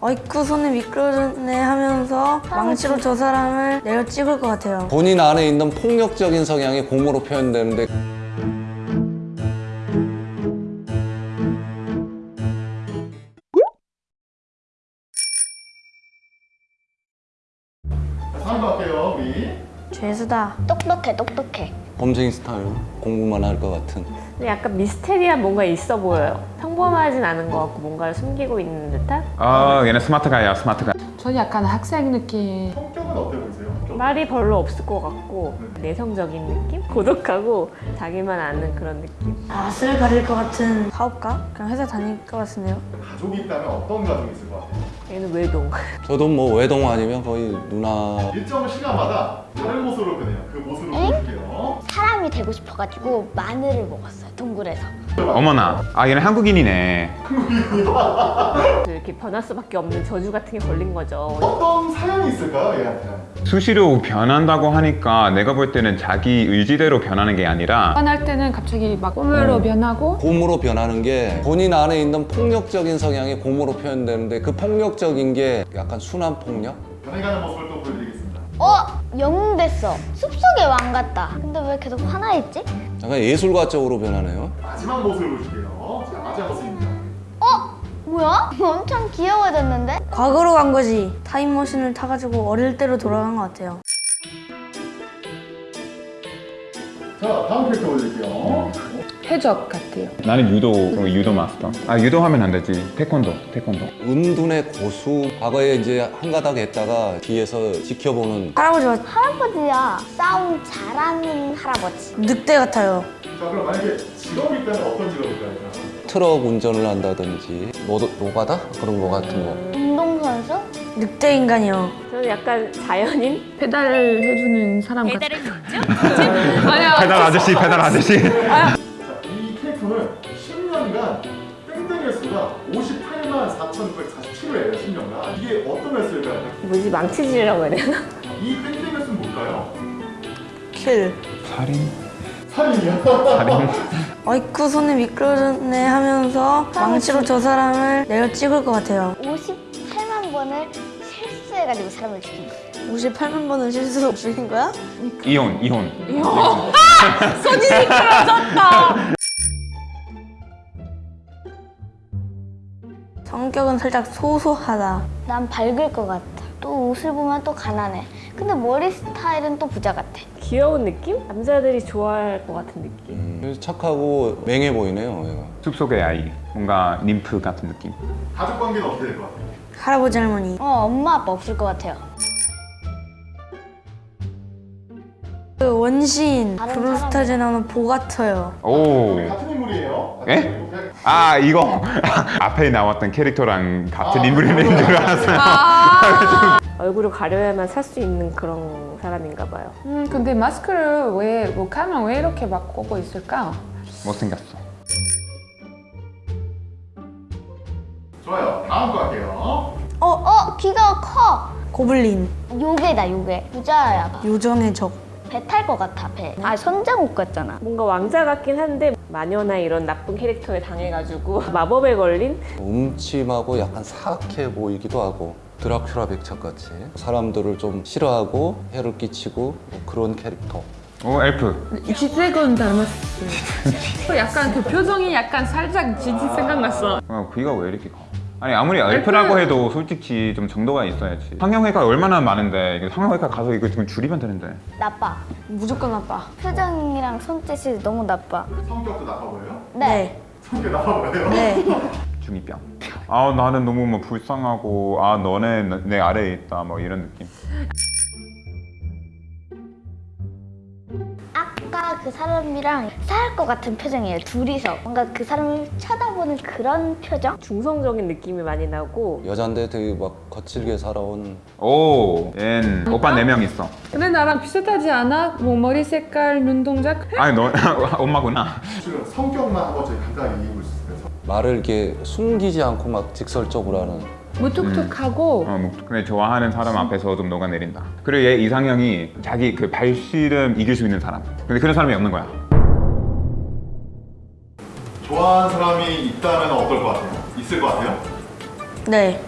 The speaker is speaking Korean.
어이쿠 손에 미끄러졌네 하면서 망치로 저 사람을 내려 찍을 것 같아요. 본인 안에 있는 폭력적인 성향이 공으로 표현되는데 거 할게요 우리 죄수다. 똑똑해 똑똑해 범죄인 스타일 공부만 할 것 같은 근데 약간 미스테리한 뭔가 있어 보여요. 평범하진 않은 것 같고 뭔가를 숨기고 있는 듯한? 아 얘는 스마트 가야 스마트 가 저는 약간 학생 느낌. 성격은 어때 보이세요? 성격? 말이 별로 없을 것 같고 내성적인 느낌? 고독하고 자기만 아는 그런 느낌? 낯을 가릴 것 같은 사업가? 그냥 회사 다닐 것 같은데요. 가족이 있다면 어떤 가족이 있을 것 같아요? 얘는 외동. 저도 뭐 외동 아니면 거의 누나. 일정 시간마다 다른 모습으로 변해요. 그 모습을 보여줄게요. 사람이 되고 싶어가지고 마늘을 먹었어요 동굴에서. 어머나 아 얘는 한국인이네. 이렇게 변할 수밖에 없는 저주 같은 게 걸린 거죠. 어떤 사연이 있을까요 얘한테? 수시로 변한다고 하니까 내가 볼 때는 자기 의지대로 변하는 게 아니라 화날 때는 갑자기 막 꿈으로 변하고? 곰으로 변하는 게 본인 안에 있는 폭력적인 성향이 곰으로 표현되는데 그 폭력 적인 게 약간 순한 폭력? 변해 가는 모습을 또 보여드리겠습니다 어? 영웅 됐어 숲속의 왕 같다 근데 왜 계속 화나 있지? 약간 예술가 쪽으로 변하네요 마지막 모습을 보여줄게요 자 마지막 모습입니다 뭐야? 엄청 귀여워졌는데? 과거로 간 거지. 타임머신을 타가지고 어릴 때로 돌아간 것 같아요. 자 다음 캐릭터 보여드릴게요 해적 같아요. 나는 유도 어, 유도 마스터 아 유도 하면 안 되지 태권도 태권도 은둔의 고수 과거에 이제 한 가닥 했다가 뒤에서 지켜보는 할아버지가 할아버지야 싸움 잘하는 할아버지 늑대 같아요. 자 그럼 만약에 직업이 있다면 어떤 직업일까요? 트럭 운전을 한다든지 뭐, 노가다? 그런 거 같은 거 운동선수? 늑대 인간이요. 저는 약간 자연인? 배달을 해주는 사람 같아. 배달을 페달 아저씨 페달 아저씨 자, 이 캐릭터는 10년간 땡땡 횟수가 58만 4,947회예요 10년간 이게 어떤 횟수일까요? 뭐지 망치질이라고 해야 되나? 이 땡땡 횟수는 뭘까요? 킬. 살인 살인이요? 살인 어이쿠 손에 미끄러졌네 하면서 망치로 저 사람을 내려 찍을 것 같아요. 58만 번을 실수해가지고 사람을 죽인 거예요 58만 번은 실수로 죽인 거야? 이혼 이혼 성격은 살짝 소소하다. 난 밝을 것 같아 또 옷을 보면 또 가난해 근데 머리 스타일은 또 부자 같아 귀여운 느낌? 남자들이 좋아할 것 같은 느낌. 음, 착하고 맹해 보이네요 얘가 숲속의 아이 뭔가 님프 같은 느낌 가족 관계는 어떻게 될 것 같아요? 할아버지 할머니. 어 엄마 아빠 없을 것 같아요 그 원시인 다른 브루스타즈에 나오는 보 같아요. 오 같은 인물이에요 에? 아 이거 앞에 나왔던 캐릭터랑 같은 인물인 줄 알았어요 얼굴을 가려야만 살 수 있는 그런 사람인가 봐요. 음, 근데 마스크를 왜, 뭐 가면 왜 이렇게 막 꽂고 있을까? 못생겼어 좋아요 다음 거 할게요 어? 어 귀가 커 고블린. 요괴다 요괴 부자야 요정의 적. 배 탈 것 같아 배 아 선장옷 같잖아 뭔가 왕자 같긴 한데 마녀나 이런 나쁜 캐릭터에 당해가지고 마법에 걸린 음침하고 약간 사악해 보이기도 하고 드라큘라 백작같이 사람들을 좀 싫어하고 해를 끼치고 뭐 그런 캐릭터 오 엘프 지드래곤 닮았어. 약간 그 표정이 약간 살짝 지드 생각났어. 어, 귀가 왜 이렇게 커? 아니 아무리 엘프라고 해도 솔직히 좀 정도가 있어야지. 성형외과 얼마나 많은데 성형외과 가서 이거 지금 줄이면 되는데. 나빠. 무조건 나빠. 표정이랑 손짓이 너무 나빠. 성격도 나빠 보여요? 네, 성격 나빠 보여요? 네. 중이병. 아 나는 너무 뭐 불쌍하고 아 너네 내 아래에 있다 뭐 이런 느낌 그 사람이랑 싸울 것 같은 표정이에요 둘이서 뭔가 그 사람을 쳐다보는 그런 표정? 중성적인 느낌이 많이 나고 여잔데 되게 막 거칠게 살아온 오얜 오빠 네 명 있어 근데 나랑 비슷하지 않아? 뭐 머리 색깔, 눈동작? 아니 너 엄마구나 지금 성격만 한번 저희 간단하게 얘기해 볼수 있어요? 말을 이렇게 숨기지 않고 막 직설적으로 하는 무뚝뚝하고 어, 뭐, 근데 좋아하는 사람 앞에서 좀 녹아내린다 그리고 얘 이상형이 자기 그 발씨름 이길 수 있는 사람 근데 그런 사람이 없는 거야 좋아하는 사람이 있다면 어떨 것 같아요? 있을 것 같아요? 네.